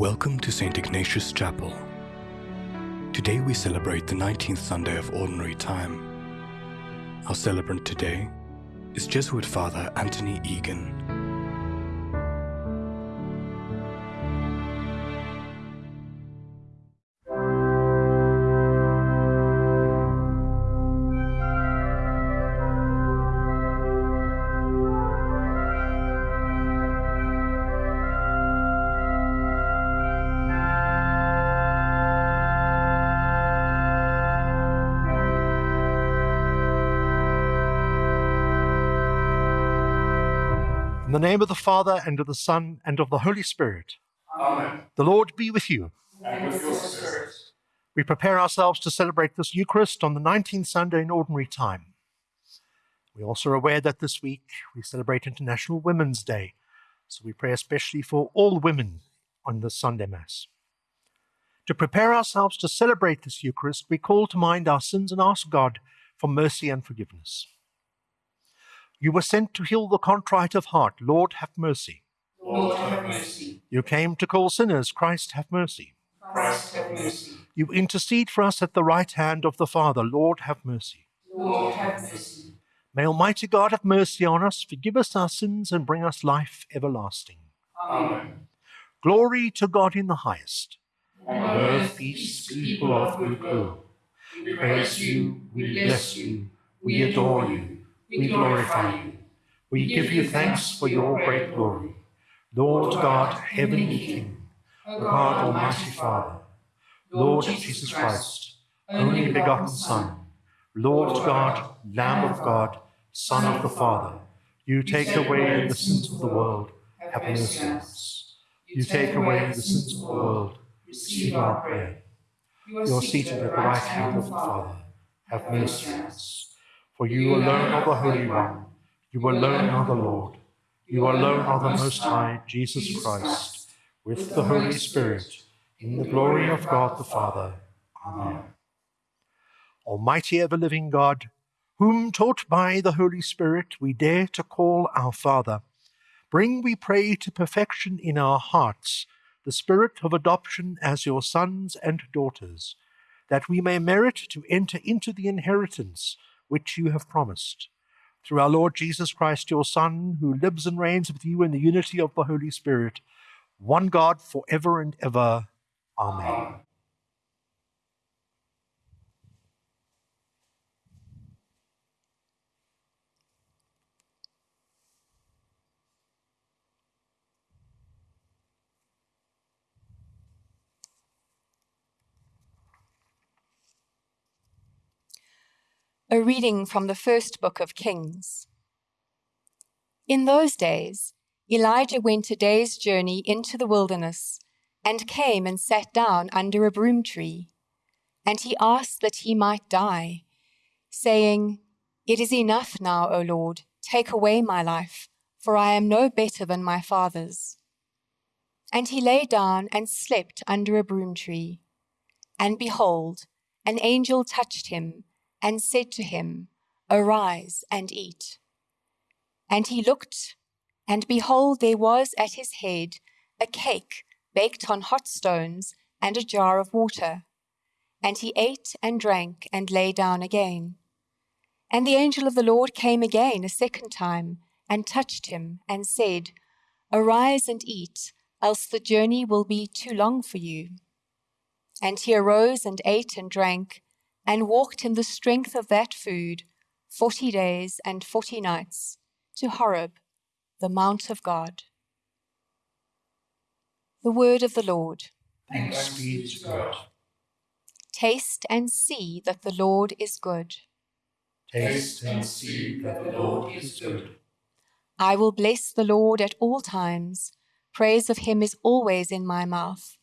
Welcome to St. Ignatius Chapel. Today we celebrate the 19th Sunday of Ordinary Time. Our celebrant today is Jesuit Father Anthony Egan. Name of the Father, and of the Son, and of the Holy Spirit. Amen. The Lord be with you. And with your spirit. We prepare ourselves to celebrate this Eucharist on the 19th Sunday in Ordinary Time. We also are aware that this week we celebrate International Women's Day, so we pray especially for all women on this Sunday Mass. To prepare ourselves to celebrate this Eucharist, we call to mind our sins and ask God for mercy and forgiveness. You were sent to heal the contrite of heart. Lord, have mercy. Lord, have mercy. You came to call sinners. Christ, have mercy. Christ, have mercy. You intercede for us at the right hand of the Father. Lord, have mercy. Lord, have mercy. May Almighty God have mercy on us, forgive us our sins, and bring us life everlasting. Amen. Glory to God in the highest. On earth, peace, people of good will. We praise you, we bless you, we adore you, we glorify you. We give you thanks for your great glory. Lord God, heavenly King, O God, Almighty Father, Lord Jesus Christ, only begotten Son, Lord God, Lamb of God, Son of the Father, you take away the sins of the world, have mercy on us. You take away the sins of the world, receive our prayer. You are seated at the right hand of the Father, have mercy on us. For you alone are the Holy One, you alone are the Lord, you alone are the Most High, Jesus Christ, with the Holy Spirit, in the glory of God the Father. Amen. Almighty ever living God, whom taught by the Holy Spirit we dare to call our Father, bring, we pray, to perfection in our hearts the spirit of adoption as your sons and daughters, that we may merit to enter into the inheritance which you have promised. Through our Lord Jesus Christ, your Son, who lives and reigns with you in the unity of the Holy Spirit, one God for ever and ever. Amen. A reading from the first book of Kings. In those days, Elijah went a day's journey into the wilderness and came and sat down under a broom tree. And he asked that he might die, saying, It is enough now, O Lord, take away my life, for I am no better than my fathers. And he lay down and slept under a broom tree. And behold, an angel touched him and said to him, Arise and eat. And he looked, and behold, there was at his head a cake baked on hot stones and a jar of water. And he ate and drank and lay down again. And the angel of the Lord came again a second time and touched him and said, Arise and eat, else the journey will be too long for you. And he arose and ate and drank and walked in the strength of that food forty days and forty nights to Horeb, the mount of God. The word of the Lord. Thanks be to God. Taste and see that the Lord is good. Taste and see that the Lord is good. I will bless the Lord at all times. Praise of him is always in my mouth.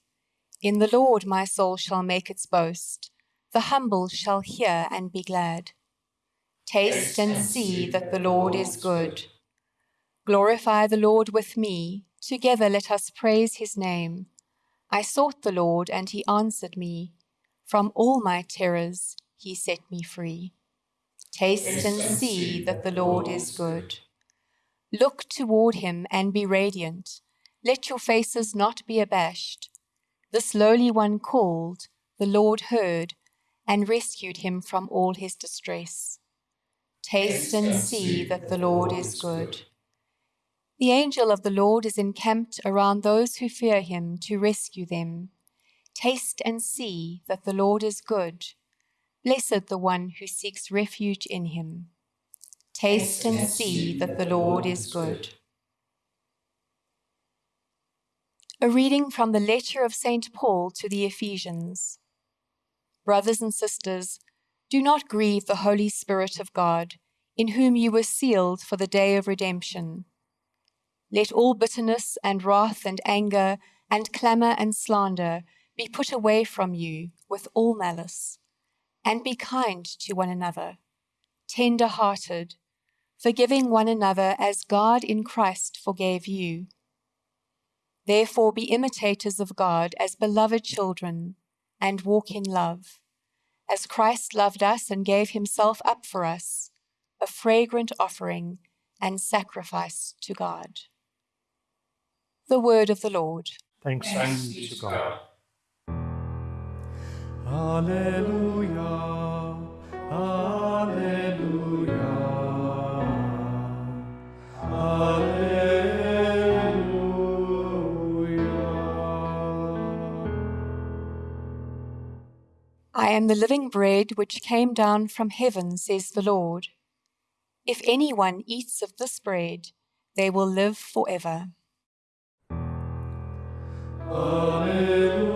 In the Lord my soul shall make its boast. The humble shall hear and be glad. Taste and see that the Lord is good. Glorify the Lord with me. Together let us praise his name. I sought the Lord, and he answered me. From all my terrors he set me free. Taste and see that the Lord is good. Look toward him and be radiant. Let your faces not be abashed. This lowly one called, the Lord heard, and rescued him from all his distress. Taste and see that the Lord is good. The angel of the Lord is encamped around those who fear him to rescue them. Taste and see that the Lord is good. Blessed the one who seeks refuge in him. Taste and see that the Lord is good. A reading from the letter of St. Paul to the Ephesians. Brothers and sisters, do not grieve the Holy Spirit of God, in whom you were sealed for the day of redemption. Let all bitterness and wrath and anger and clamour and slander be put away from you with all malice, and be kind to one another, tender hearted, forgiving one another as God in Christ forgave you. Therefore, be imitators of God as beloved children, and walk in love, as Christ loved us and gave himself up for us, a fragrant offering and sacrifice to God. The word of the Lord. Thanks, Thanks be to God. Alleluia. Alleluia. I am the living bread which came down from heaven, says the Lord. If anyone eats of this bread, they will live forever. Alleluia.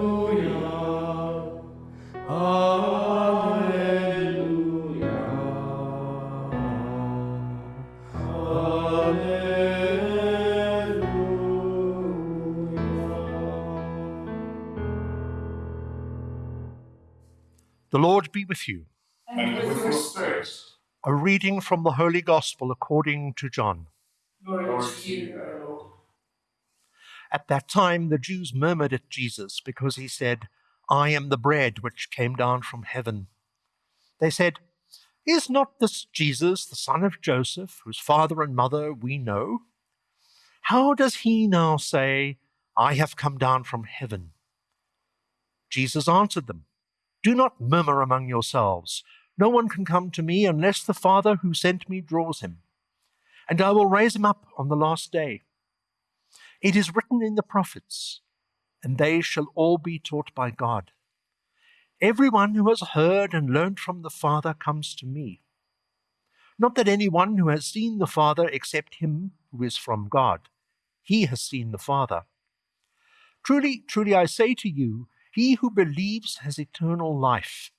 The Lord be with you. And with your spirit. A reading from the Holy Gospel according to John. Glory to you, Lord. At that time, the Jews murmured at Jesus because he said, I am the bread which came down from heaven. They said, Is not this Jesus, the son of Joseph, whose father and mother we know? How does he now say, I have come down from heaven? Jesus answered them, Do not murmur among yourselves. No one can come to me unless the Father who sent me draws him, and I will raise him up on the last day. It is written in the prophets, and they shall all be taught by God. Everyone who has heard and learned from the Father comes to me. Not that anyone who has seen the Father except him who is from God. He has seen the Father. Truly, truly, I say to you, he who believes has eternal life.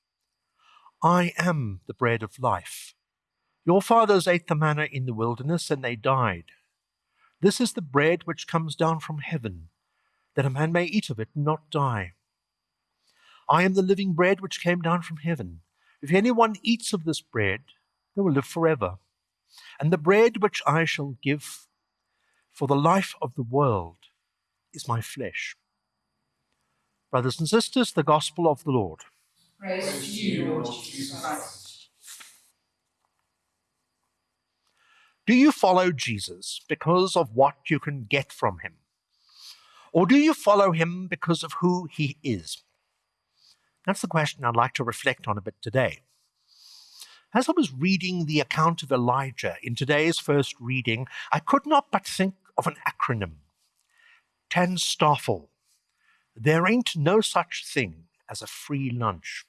I am the bread of life. Your fathers ate the manna in the wilderness, and they died. This is the bread which comes down from heaven, that a man may eat of it and not die. I am the living bread which came down from heaven. If anyone eats of this bread, they will live forever. And the bread which I shall give for the life of the world is my flesh. Brothers and sisters, the gospel of the Lord. Praise to you, Lord Jesus Christ. Do you follow Jesus because of what you can get from him? Or do you follow him because of who he is? That's the question I'd like to reflect on a bit today. As I was reading the account of Elijah in today's first reading, I could not but think of an acronym TANSTAAFL. There ain't no such thing as a free lunch.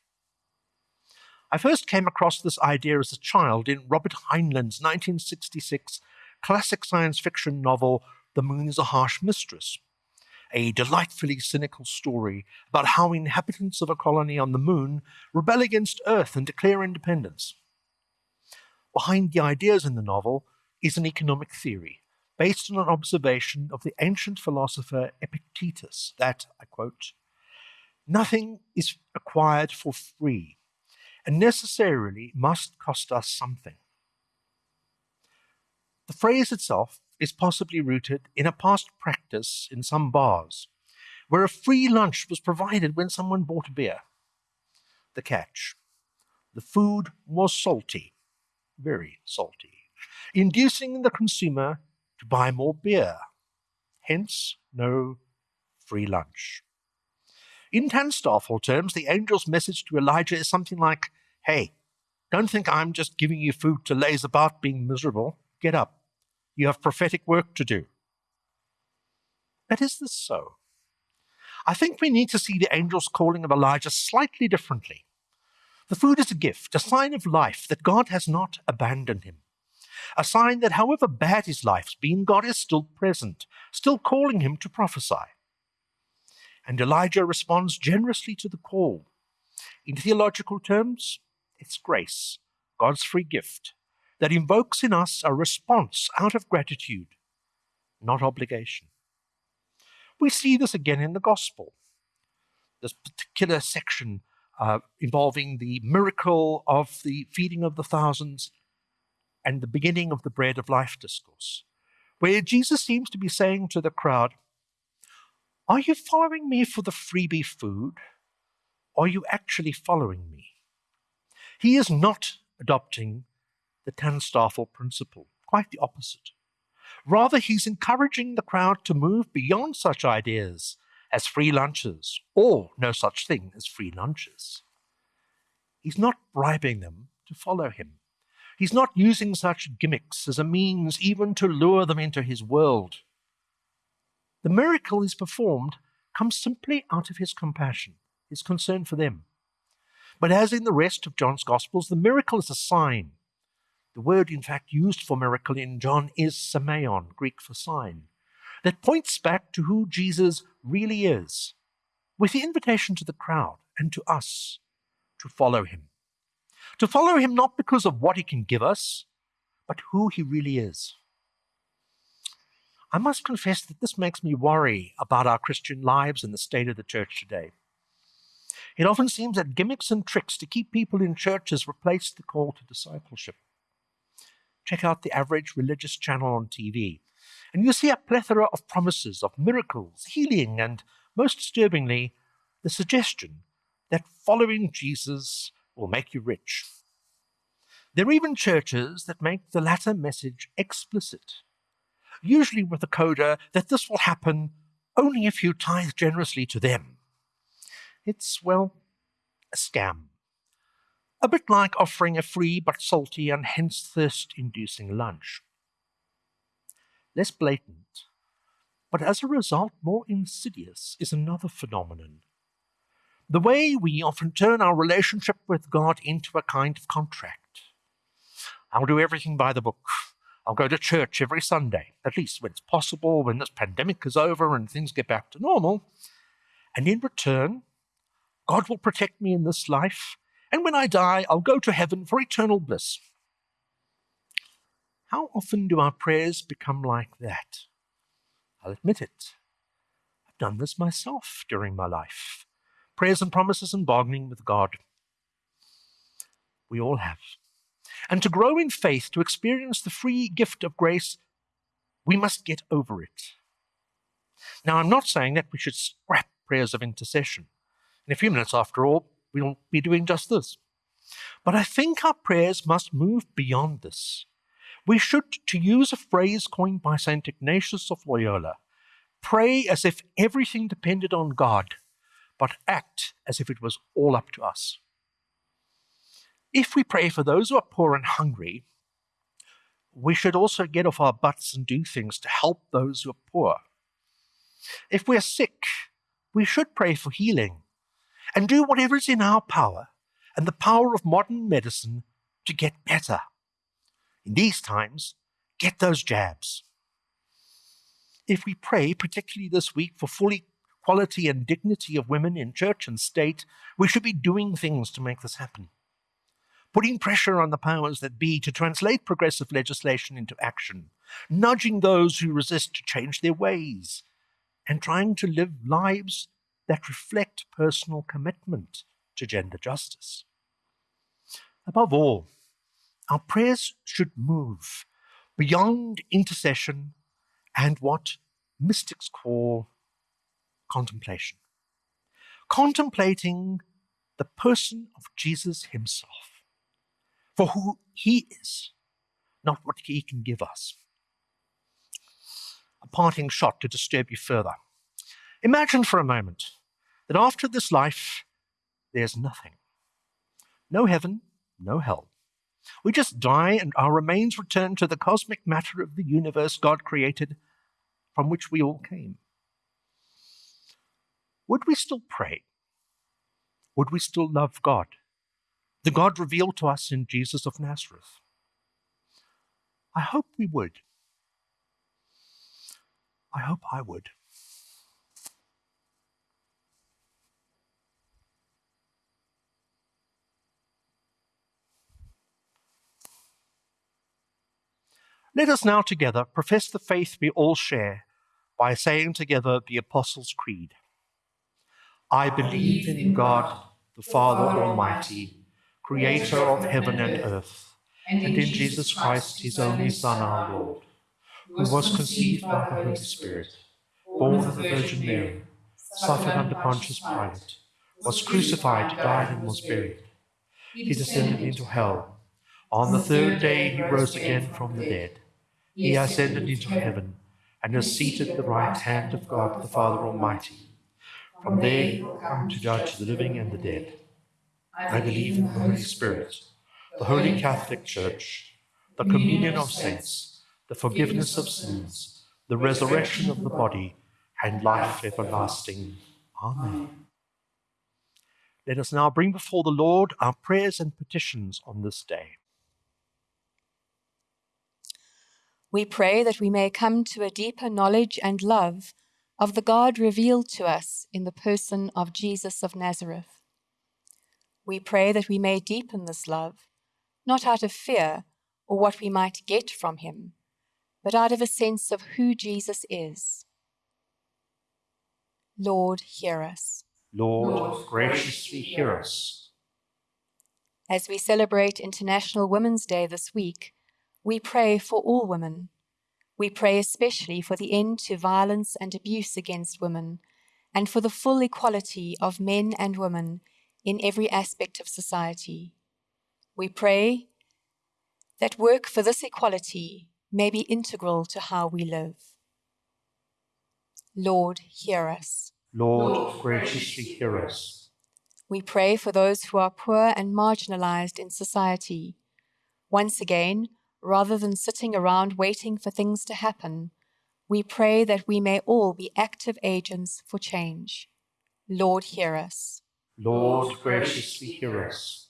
I first came across this idea as a child in Robert Heinlein's 1966 classic science fiction novel, The Moon is a Harsh Mistress, a delightfully cynical story about how inhabitants of a colony on the moon rebel against Earth and declare independence. Behind the ideas in the novel is an economic theory based on an observation of the ancient philosopher Epictetus that, I quote, nothing is acquired for free and necessarily must cost us something. The phrase itself is possibly rooted in a past practice in some bars, where a free lunch was provided when someone bought a beer. The catch the food was salty, very salty, inducing the consumer to buy more beer, hence, no free lunch. In TANSTAAFL terms, the angel's message to Elijah is something like, Hey, don't think I'm just giving you food to laze about being miserable. Get up. You have prophetic work to do. But is this so? I think we need to see the angel's calling of Elijah slightly differently. The food is a gift, a sign of life that God has not abandoned him. A sign that however bad his life's been, God is still present, still calling him to prophesy. And Elijah responds generously to the call. In theological terms, it's grace, God's free gift, that invokes in us a response out of gratitude, not obligation. We see this again in the gospel. This particular section uh, involving the miracle of the feeding of the thousands and the beginning of the bread of life discourse, where Jesus seems to be saying to the crowd, Are you following me for the freebie food? Or are you actually following me? He is not adopting the TANSTAAFL principle, quite the opposite. Rather, he's encouraging the crowd to move beyond such ideas as free lunches or no such thing as free lunches. He's not bribing them to follow him. He's not using such gimmicks as a means even to lure them into his world. The miracle he's performed comes simply out of his compassion, his concern for them. But as in the rest of John's Gospels, the miracle is a sign. The word, in fact, used for miracle in John is semeion, Greek for sign, that points back to who Jesus really is, with the invitation to the crowd and to us to follow him. To follow him not because of what he can give us, but who he really is. I must confess that this makes me worry about our Christian lives and the state of the church today. It often seems that gimmicks and tricks to keep people in church churches replace the call to discipleship. Check out the average religious channel on TV, and you see a plethora of promises of miracles, healing, and, most disturbingly, the suggestion that following Jesus will make you rich. There are even churches that make the latter message explicit, usually with a coda that this will happen only if you tithe generously to them. It's, well, a scam. A bit like offering a free but salty and hence thirst inducing lunch. Less blatant, but as a result more insidious, is another phenomenon the way we often turn our relationship with God into a kind of contract. I'll do everything by the book. I'll go to church every Sunday, at least when it's possible, when this pandemic is over and things get back to normal. And in return, God will protect me in this life, and when I die, I'll go to heaven for eternal bliss. How often do our prayers become like that? I'll admit it. I've done this myself during my life prayers and promises and bargaining with God. We all have. And to grow in faith, to experience the free gift of grace, we must get over it. Now, I'm not saying that we should scrap prayers of intercession. In a few minutes, after all, we'll be doing just this. But I think our prayers must move beyond this. We should, to use a phrase coined by St. Ignatius of Loyola, pray as if everything depended on God but act as if it was all up to us. If we pray for those who are poor and hungry, we should also get off our butts and do things to help those who are poor. If we're sick, we should pray for healing and do whatever is in our power and the power of modern medicine to get better. In these times, get those jabs. If we pray, particularly this week, for fully equality and dignity of women in church and state, we should be doing things to make this happen. Putting pressure on the powers that be to translate progressive legislation into action, nudging those who resist to change their ways, and trying to live lives that reflect personal commitment to gender justice. Above all, our prayers should move beyond intercession and what mystics call contemplation. Contemplating the person of Jesus himself for who he is, not what he can give us. A parting shot to disturb you further. Imagine for a moment that after this life, there's nothing. No heaven, no hell. We just die and our remains return to the cosmic matter of the universe God created, from which we all came. Would we still pray? Would we still love God? The God revealed to us in Jesus of Nazareth? I hope we would. I hope I would. Let us now together profess the faith we all share by saying together the Apostles' Creed. I believe in God, the Father Almighty, creator of heaven and earth, and in Jesus Christ, his only Son, our Lord, who was conceived by the Holy Spirit, born of the Virgin Mary, suffered under Pontius Pilate, was crucified, died, and was buried. He descended into hell. On the third day he rose again from the dead. He ascended into heaven and is seated at the right hand of God the Father Almighty. From there he will come to judge the living and the dead. I believe in the Holy Spirit, the Holy Catholic Church, the communion of saints, the forgiveness of sins, the resurrection of the body, and life everlasting. Amen. Let us now bring before the Lord our prayers and petitions on this day. We pray that we may come to a deeper knowledge and love of the God revealed to us in the person of Jesus of Nazareth. We pray that we may deepen this love, not out of fear or what we might get from him, but out of a sense of who Jesus is. Lord, hear us. Lord, graciously hear us. As we celebrate International Women's Day this week, we pray for all women we pray especially for the end to violence and abuse against women and for the full equality of men and women in every aspect of society. We pray that work for this equality may be integral to how we live. Lord, hear us. Lord, graciously hear us. We pray for those who are poor and marginalized in society. Once again, rather than sitting around waiting for things to happen, we pray that we may all be active agents for change. Lord, hear us. Lord, graciously hear us.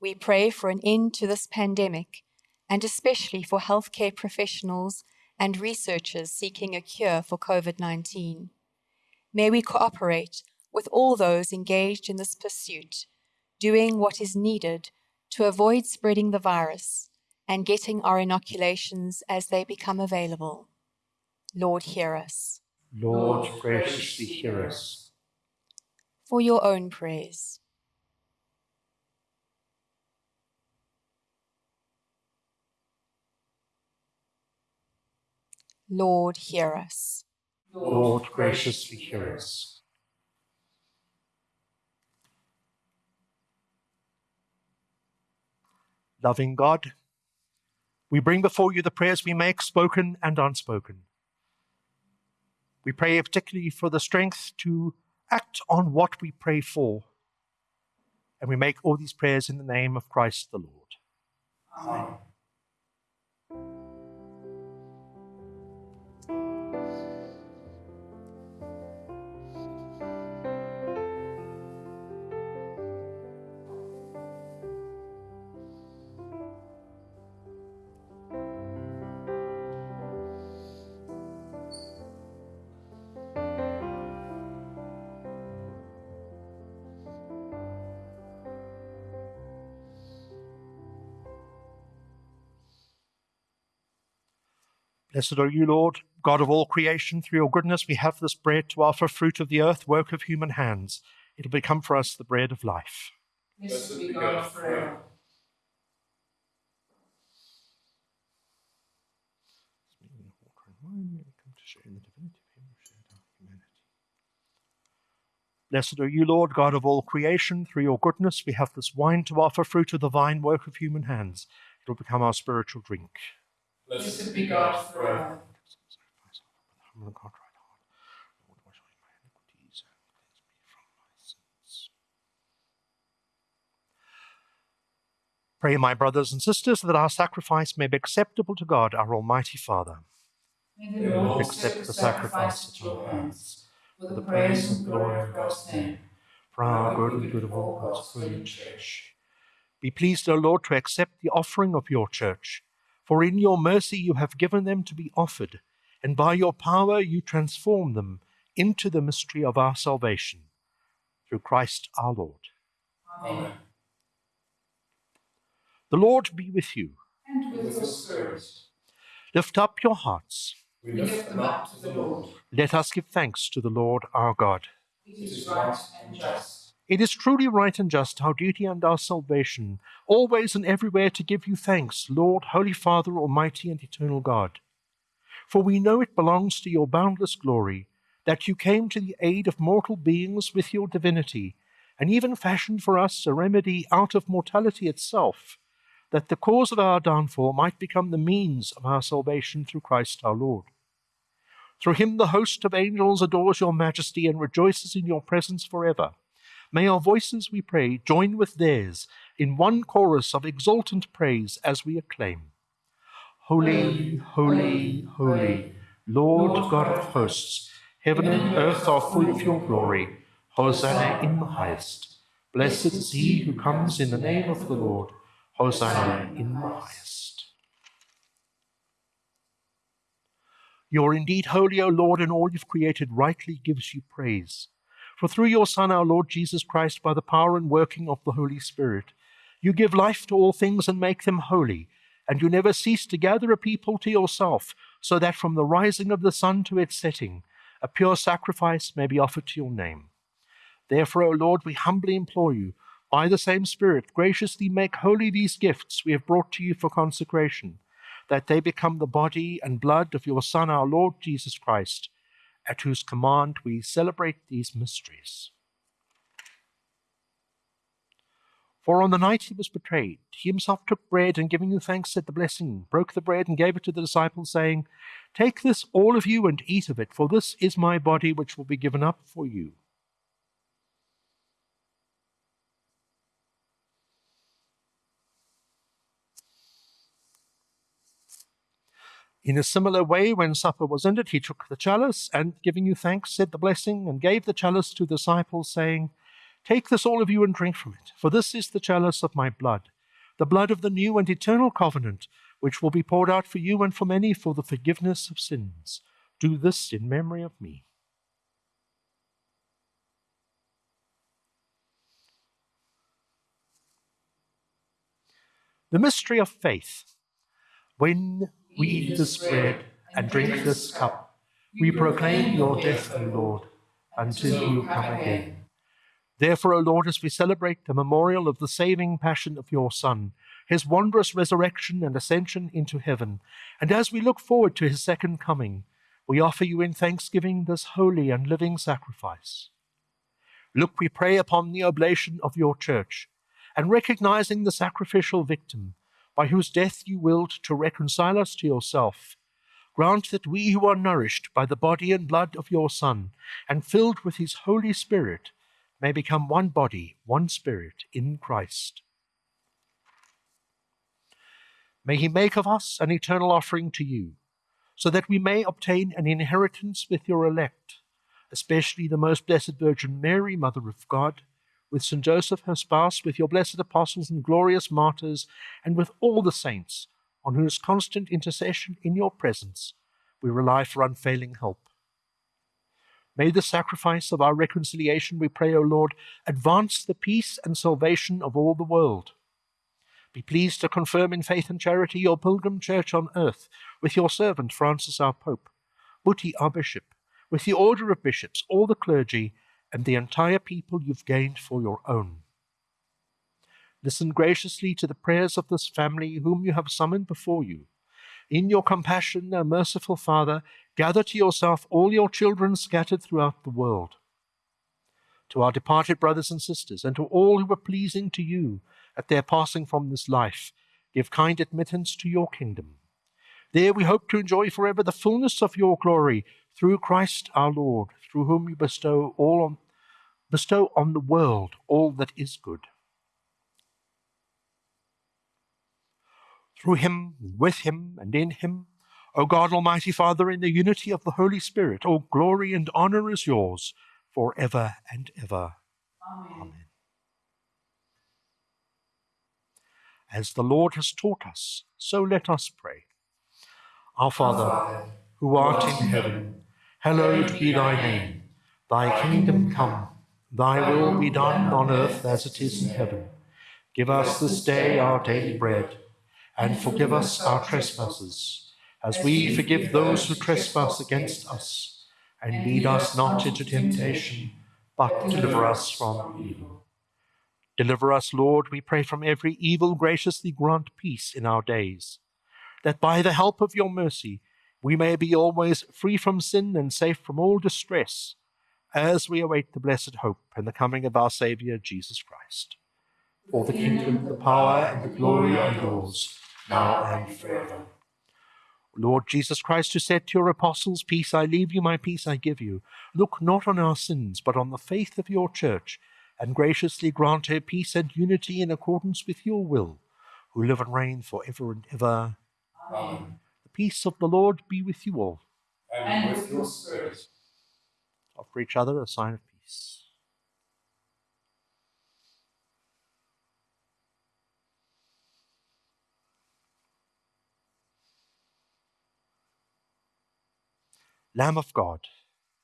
We pray for an end to this pandemic, and especially for healthcare professionals and researchers seeking a cure for COVID 19. May we cooperate with all those engaged in this pursuit, doing what is needed to avoid spreading the virus and getting our inoculations as they become available. Lord, hear us. Lord, graciously hear us. For your own prayers. Lord, hear us. Lord, graciously hear us. Loving God, we bring before you the prayers we make, spoken and unspoken. We pray particularly for the strength to act on what we pray for. And we make all these prayers in the name of Christ the Lord. Amen. Blessed are you, Lord, God of all creation. Through your goodness, we have this bread to offer, fruit of the earth, work of human hands. It'll become for us the bread of life. Blessed be God forever. Blessed are you, Lord, God of all creation. Through your goodness, we have this wine to offer, fruit of the vine, work of human hands. It will become our spiritual drink. Blessed be God forever. Pray, my brothers and sisters, that our sacrifice may be acceptable to God, our Almighty Father. May the Lord accept the sacrifice at your hands, for the praise and glory of God's name, for our good and good of all God's holy church. Be pleased, O Lord, to accept the offering of your church for in your mercy you have given them to be offered, and by your power you transform them into the mystery of our salvation. Through Christ our Lord. Amen. The Lord be with you. And with your spirit, Lift up your hearts. we lift them up to the Lord. Let us give thanks to the Lord our God. It is right and just. It is truly right and just, our duty and our salvation, always and everywhere to give you thanks, Lord, Holy Father, Almighty and Eternal God. For we know it belongs to your boundless glory that you came to the aid of mortal beings with your divinity, and even fashioned for us a remedy out of mortality itself, that the cause of our downfall might become the means of our salvation through Christ our Lord. Through him the host of angels adores your majesty and rejoices in your presence forever. May our voices, we pray, join with theirs in one chorus of exultant praise as we acclaim Holy, holy, holy, Lord God of hosts, heaven and earth are full of your glory. Hosanna in the highest. Blessed is he who comes in the name of the Lord. Hosanna in the highest. You are indeed holy, O Lord, and all you've created rightly gives you praise. For through your Son, our Lord Jesus Christ, by the power and working of the Holy Spirit, you give life to all things and make them holy, and you never cease to gather a people to yourself, so that from the rising of the sun to its setting, a pure sacrifice may be offered to your name. Therefore, O Lord, we humbly implore you, by the same Spirit, graciously make holy these gifts we have brought to you for consecration, that they become the body and blood of your Son, our Lord Jesus Christ, at whose command we celebrate these mysteries. For on the night he was betrayed, he himself took bread and giving you thanks said the blessing, broke the bread and gave it to the disciples, saying, Take this, all of you, and eat of it, for this is my body which will be given up for you. In a similar way, when supper was ended, he took the chalice and, giving you thanks, said the blessing and gave the chalice to the disciples, saying, Take this, all of you, and drink from it, for this is the chalice of my blood, the blood of the new and eternal covenant, which will be poured out for you and for many for the forgiveness of sins. Do this in memory of me. The mystery of faith. When we eat this bread and drink this cup, we proclaim your death, O Lord, until you come again. Therefore, O Lord, as we celebrate the memorial of the saving passion of your Son, his wondrous resurrection and ascension into heaven, and as we look forward to his second coming, we offer you in thanksgiving this holy and living sacrifice. Look, we pray upon the oblation of your church, and recognizing the sacrificial victim, by whose death you willed to reconcile us to yourself, grant that we who are nourished by the body and blood of your Son, and filled with his Holy Spirit, may become one body, one spirit in Christ. May he make of us an eternal offering to you, so that we may obtain an inheritance with your elect, especially the most blessed Virgin Mary, Mother of God, with St. Joseph, her spouse, with your blessed apostles and glorious martyrs, and with all the saints, on whose constant intercession in your presence we rely for unfailing help. May the sacrifice of our reconciliation, we pray, O Lord, advance the peace and salvation of all the world. Be pleased to confirm in faith and charity your pilgrim church on earth, with your servant Francis our Pope, Buti our Bishop, with the order of bishops, all the clergy, and the entire people you've gained for your own. Listen graciously to the prayers of this family whom you have summoned before you. In your compassion, O merciful Father, gather to yourself all your children scattered throughout the world. To our departed brothers and sisters, and to all who were pleasing to you at their passing from this life, give kind admittance to your kingdom. There we hope to enjoy forever the fullness of your glory through Christ our Lord, through whom you bestow all on bestow on the world all that is good. through him, with him, and in him. O God, Almighty Father, in the unity of the Holy Spirit, all glory and honor is yours for ever and ever. Amen. Amen. As the Lord has taught us, so let us pray. Our Father, who art in heaven, hallowed be thy name. Thy kingdom come, thy will be done on earth as it is in heaven. Give us this day our daily bread and forgive us our trespasses, as we forgive those who trespass against us. And lead us not into temptation, but deliver us from evil. Deliver us, Lord, we pray, from every evil. Graciously grant peace in our days, that by the help of your mercy we may be always free from sin and safe from all distress, as we await the blessed hope and the coming of our Saviour, Jesus Christ. For the kingdom, the power, and the glory are yours now and forever. Lord Jesus Christ, who said to your apostles, Peace I leave you, my peace I give you, look not on our sins, but on the faith of your church, and graciously grant her peace and unity in accordance with your will, who live and reign for ever and ever. Amen. The peace of the Lord be with you all. And with your spirit. Offer each other a sign of peace. Lamb of God.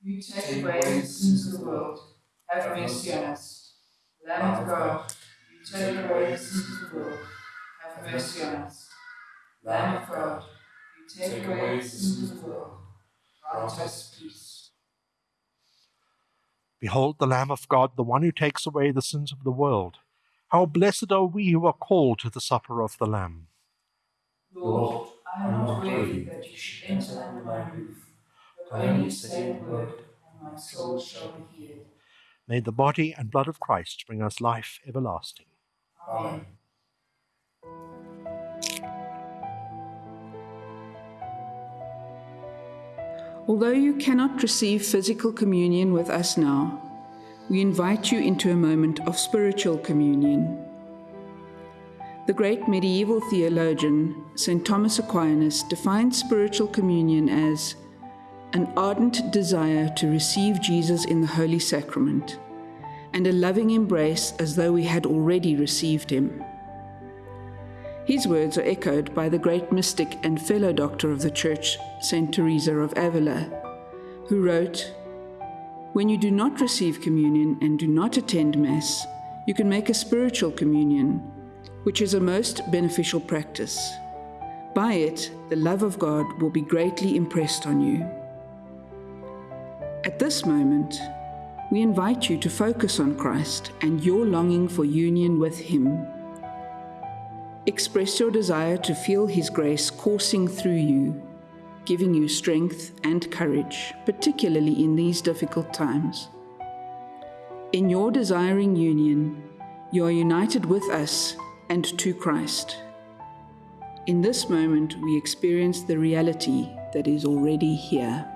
You take away the sins of the world. Have mercy on us. Lamb of God. You take away the sins of the world. Have mercy on us. Lamb of God. You take away mm-hmm. the sins of the world. Grant us peace. Behold the Lamb of God, the one who takes away the sins of the world. How blessed are we who are called to the supper of the Lamb. Lord, I am not worthy that you should enter under my roof only say a word, and my soul shall be healed. May the body and blood of Christ bring us life everlasting. Amen. Although you cannot receive physical communion with us now, we invite you into a moment of spiritual communion. The great medieval theologian, St. Thomas Aquinas, defined spiritual communion as an ardent desire to receive Jesus in the Holy Sacrament, and a loving embrace as though we had already received him. His words are echoed by the great mystic and fellow doctor of the Church, St. Teresa of Avila, who wrote, When you do not receive communion and do not attend Mass, you can make a spiritual communion, which is a most beneficial practice. By it, the love of God will be greatly impressed on you. At this moment, we invite you to focus on Christ and your longing for union with Him. Express your desire to feel His grace coursing through you, giving you strength and courage, particularly in these difficult times. In your desiring union, you are united with us and to Christ. In this moment, we experience the reality that is already here.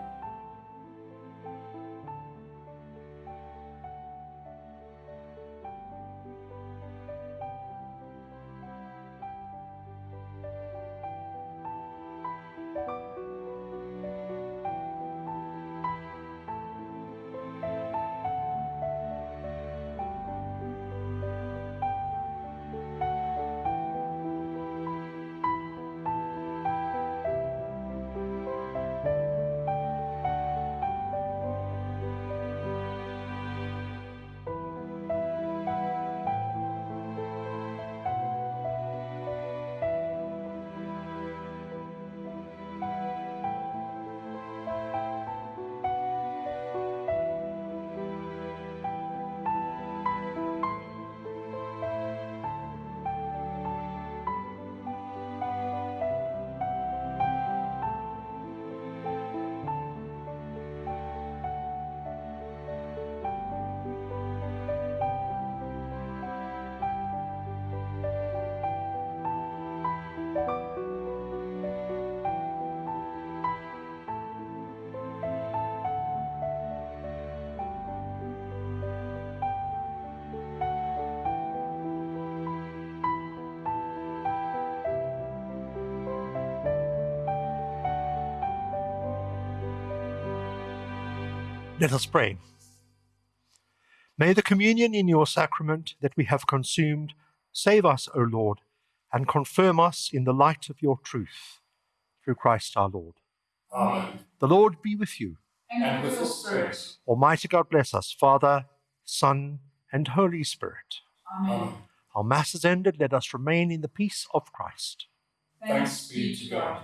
Let us pray. May the communion in your sacrament that we have consumed save us, O Lord, and confirm us in the light of your truth. Through Christ our Lord. Amen. The Lord be with you. And with your spirit. Almighty God bless us, Father, Son, and Holy Spirit. Amen. Our Mass is ended. Let us remain in the peace of Christ. Thanks be to God.